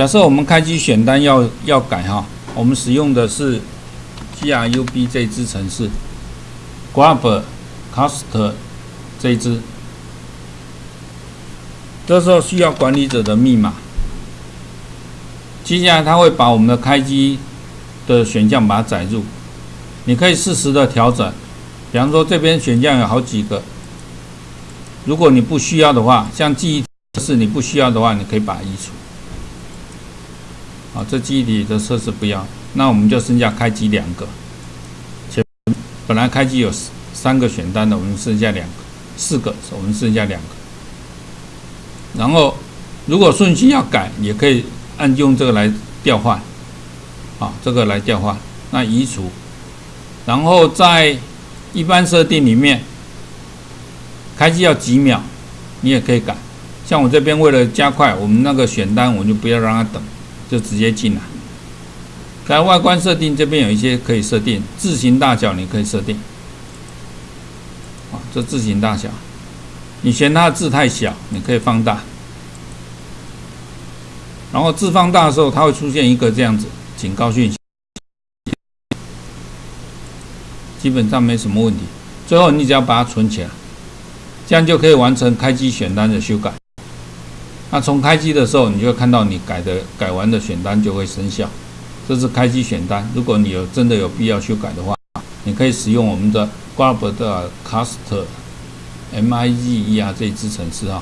假设我们开机选单要要改哈，我们使用的是 GRUB 这支程式，Grab Cast 这一支，这时候需要管理者的密码。接下来它会把我们的开机的选项把它载入，你可以适时的调整，比方说这边选项有好几个，如果你不需要的话，像记忆是你不需要的话，你可以把它移除。啊，这记忆体的测试不要，那我们就剩下开机两个。前本来开机有三个选单的，我们剩下两个，四个，我们剩下两个。然后如果顺序要改，也可以按用这个来调换，啊，这个来调换，那移除。然后在一般设定里面，开机要几秒，你也可以改。像我这边为了加快我们那个选单，我就不要让它等。就直接进来，在外观设定这边有一些可以设定，字形大小你可以设定。啊，这字形大小，你嫌它的字太小，你可以放大。然后字放大的时候，它会出现一个这样子警告讯息，基本上没什么问题。最后你只要把它存起来，这样就可以完成开机选单的修改。那从开机的时候，你就会看到你改的改完的选单就会生效。这是开机选单。如果你有真的有必要修改的话，你可以使用我们的 Grab 的 Cast M I G E R 这一支程式啊。